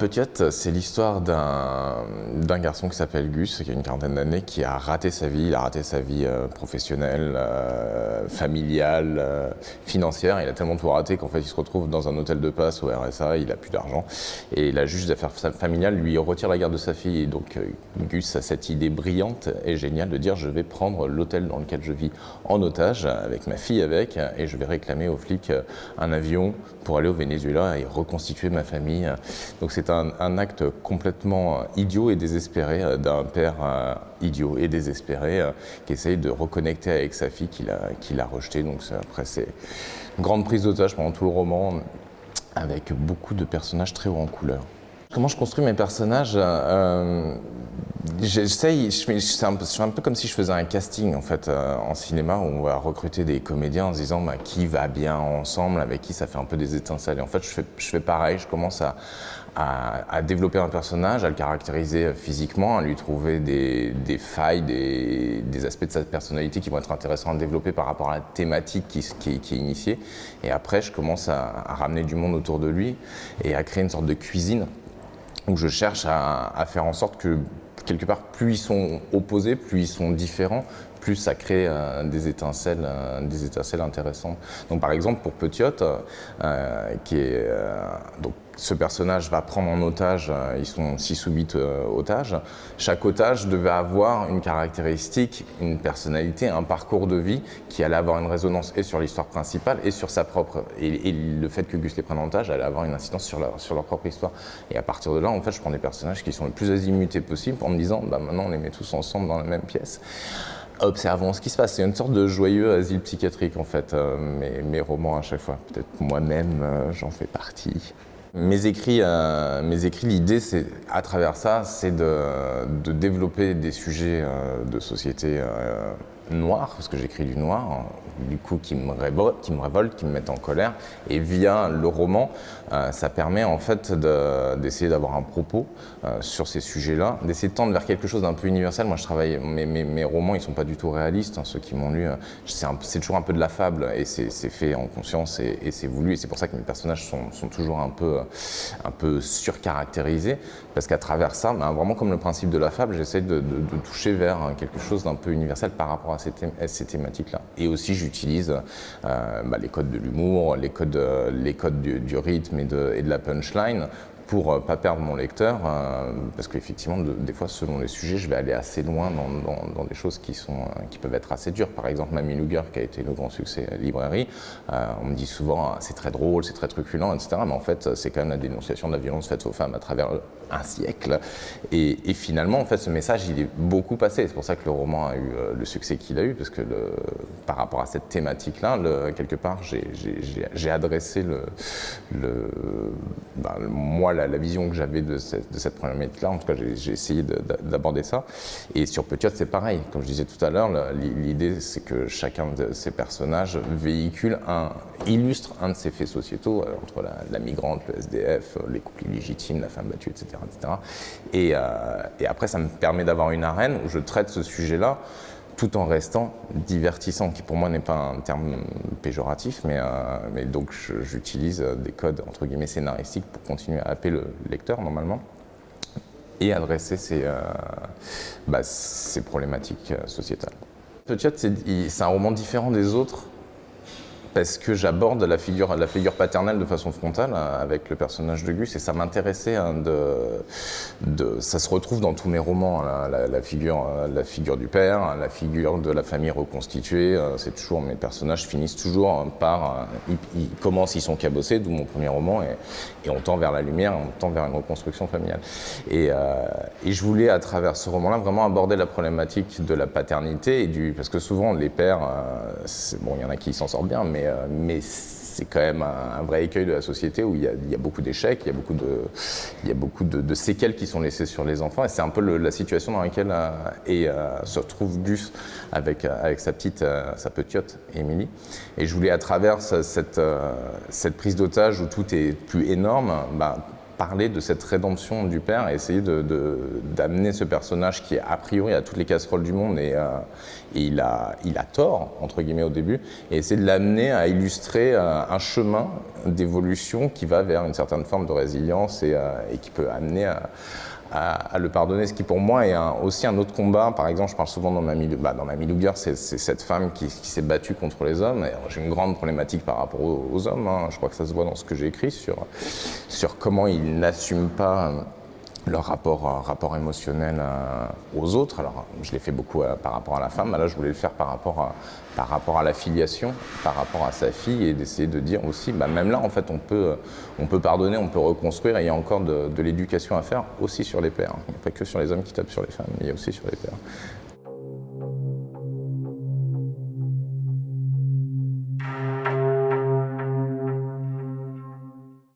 Petite, c'est l'histoire d'un garçon qui s'appelle Gus, qui a une quarantaine d'années, qui a raté sa vie. Il a raté sa vie euh, professionnelle, euh, familiale, euh, financière. Il a tellement tout raté qu'en fait, il se retrouve dans un hôtel de passe au RSA, il a plus d'argent. Et la juge d'affaires familiales lui retire la garde de sa fille. Et donc, Gus a cette idée brillante et géniale de dire je vais prendre l'hôtel dans lequel je vis en otage, avec ma fille avec, et je vais réclamer aux flics un avion pour aller au Venezuela et reconstituer ma famille. Donc, c'est un, acte complètement idiot et désespéré euh, d'un père euh, idiot et désespéré euh, qui essaye de reconnecter avec sa fille qu'il a, qu'il a rejetée. Donc après, c'est une grande prise d'otage pendant tout le roman avec beaucoup de personnages très hauts en couleur. Comment je construis mes personnages J'essaye, je, fais un un peu comme si je faisais un casting en fait en cinéma où on va recruter des comédiens en se disant bah, qui va bien ensemble, avec qui ça fait un peu des étincelles. Et en fait, je fais, je pareil, je commence à, développer un personnage, à le caractériser physiquement, à lui trouver des, failles, des, aspects de sa personnalité qui vont être intéressants à développer par rapport à la thématique qui, est initiée. Et après, je commence à, ramener du monde autour de lui et à créer une sorte de cuisine où je cherche à, faire en sorte que quelque part, plus ils sont opposés, plus ils sont différents, plus ça crée euh, des, étincelles, euh, des étincelles intéressantes. Donc par exemple pour Petiote, euh, qui est donc ce personnage va prendre en otage, ils sont 6 ou 8 otages, chaque otage devait avoir une caractéristique, une personnalité, un parcours de vie qui allait avoir une résonance et sur l'histoire principale et sur sa propre. Et, le fait que Gus les prenne en otage allait avoir une incidence sur leur, sur leur propre histoire. Et à partir de là, en fait, je prends des personnages qui sont le plus azimutés possible en me disant, bah, maintenant on les met tous ensemble dans la même pièce observons ce qui se passe. C'est une sorte de joyeux asile psychiatrique en fait, euh, mes, romans à chaque fois. Peut-être moi-même, euh, j'en fais partie. Mes écrits, euh, mes écrits l'idée, c'est à travers ça, c'est de, de, développer des sujets de société noir, parce que j'écris du noir, du coup qui me, révolte, qui me met en colère. Et via le roman, euh, ça permet en fait d'essayer d'avoir un propos euh, sur ces sujets-là, d'essayer de tendre vers quelque chose d'un peu universel. Moi, je travaille, mes, mes, romans, ils sont pas du tout réalistes. Hein, ceux qui m'ont lu, euh, c'est toujours un peu de la fable et c'est fait en conscience et, c'est voulu. Et c'est pour ça que mes personnages sont, toujours un peu, un peu surcaractérisés, parce qu'à travers ça, ben, vraiment comme le principe de la fable, j'essaie de, toucher vers quelque chose d'un peu universel par rapport à ces, thématiques-là. Et aussi, j'utilise euh, bah, les codes de l'humour, les codes, codes du, rythme et de la punchline pour ne pas perdre mon lecteur, euh, parce qu'effectivement, des fois, selon les sujets, je vais aller assez loin dans, des choses qui, sont, euh, qui peuvent être assez dures. Par exemple, Mamie Luger, qui a été le grand succès à librairie, euh, on me dit souvent c'est très drôle, c'est très truculent, etc. Mais en fait, c'est quand même la dénonciation de la violence faite aux femmes à travers un siècle. Et, finalement, en fait, ce message, il est beaucoup passé. C'est pour ça que le roman a eu le succès qu'il a eu, parce que par rapport à cette thématique-là, quelque part, j'ai adressé le, le ben, moi, la, vision que j'avais de, cette, de cette problématique-là. En tout cas, j'ai essayé d'aborder ça. Et sur Petiot, c'est pareil. Comme je disais tout à l'heure, l'idée, c'est que chacun de ces personnages véhicule un, illustre un de ces faits sociétaux, euh, entre la, migrante, le SDF, euh, les couples illégitimes, la femme battue, etc. etc. Et, euh, et après, ça me permet d'avoir une arène où je traite ce sujet-là tout en restant divertissant, qui pour moi n'est pas un terme péjoratif, mais, euh, donc j'utilise des codes entre guillemets scénaristiques pour continuer à appeler le lecteur normalement et adresser ces, euh, bah, ces problématiques euh, sociétales. Peut-être c'est un roman différent des autres parce que j'aborde la figure, la figure paternelle de façon frontale euh, avec le personnage de Gus et ça m'intéressait hein, de, de, ça se retrouve dans tous mes romans, hein, la, figure, euh, la figure du père, la figure de la famille reconstituée, euh, c'est toujours, mes personnages finissent toujours par, ils, commencent, ils sont cabossés, d'où mon premier roman, et, et, on tend vers la lumière, on tend vers une reconstruction familiale. Et, et je voulais à travers ce roman-là vraiment aborder la problématique de la paternité, et du, parce que souvent les pères, bon il y en a qui s'en sortent bien, mais euh, mais, c'est quand même un, vrai écueil de la société où il y a, beaucoup d'échecs, il y a beaucoup, de, séquelles qui sont laissées sur les enfants. Et c'est un peu la situation dans laquelle euh, euh, se retrouve Gus avec, sa petite, sa petite Émilie. Et je voulais à travers cette, cette prise d'otage où tout est plus énorme, bah, parler de cette rédemption du père et essayer d'amener ce personnage qui, a priori, a toutes les casseroles du monde et, et il, a, il a tort, entre guillemets, au début, et essayer de l'amener à illustrer un chemin d'évolution qui va vers une certaine forme de résilience et, et qui peut amener à à, le pardonner, ce qui pour moi est aussi un autre combat. Par exemple, je parle souvent dans ma bah, dans Luger, c'est cette femme qui, s'est battue contre les hommes. J'ai une grande problématique par rapport aux, hommes. Hein. Je crois que ça se voit dans ce que j'ai écrit sur, sur comment ils n'assument pas leur rapport, euh, émotionnel euh, aux autres. Alors, je l'ai fait beaucoup euh, par rapport à la femme, là, je voulais le faire par rapport à, par rapport à la filiation, par rapport à sa fille, et d'essayer de dire aussi, bah, même là, en fait, on peut, on peut pardonner, on peut reconstruire, et il y a encore de, l'éducation à faire aussi sur les pères. Il n'y a pas que sur les hommes qui tapent sur les femmes, il y a aussi sur les pères.